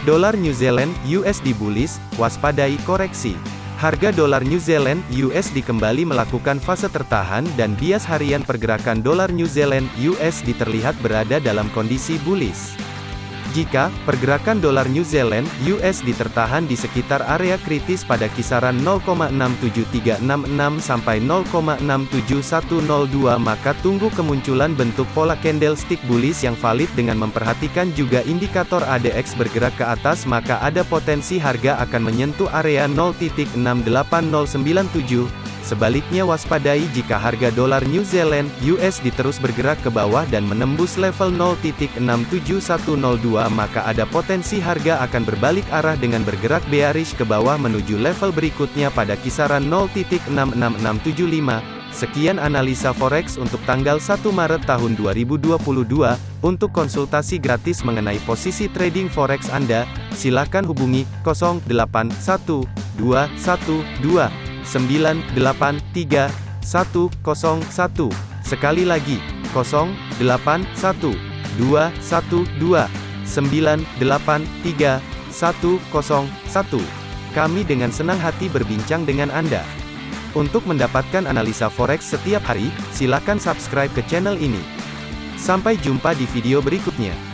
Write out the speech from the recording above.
Dolar New Zealand USD bullish, waspadai koreksi. Harga dolar New Zealand USD kembali melakukan fase tertahan dan bias harian pergerakan dolar New Zealand USD terlihat berada dalam kondisi bullish. Jika pergerakan dolar New Zealand (USD) tertahan di sekitar area kritis pada kisaran 0,67366 sampai 0,67102 maka tunggu kemunculan bentuk pola candlestick bullish yang valid dengan memperhatikan juga indikator ADX bergerak ke atas maka ada potensi harga akan menyentuh area 0.68097 Sebaliknya waspadai jika harga dolar New Zealand USD terus bergerak ke bawah dan menembus level 0.67102 maka ada potensi harga akan berbalik arah dengan bergerak bearish ke bawah menuju level berikutnya pada kisaran 0.66675. Sekian analisa forex untuk tanggal 1 Maret tahun 2022. Untuk konsultasi gratis mengenai posisi trading forex Anda, silakan hubungi 081212 983 101. Sekali lagi, 081 212 983 101. Kami dengan senang hati berbincang dengan Anda. Untuk mendapatkan analisa forex setiap hari, silakan subscribe ke channel ini. Sampai jumpa di video berikutnya.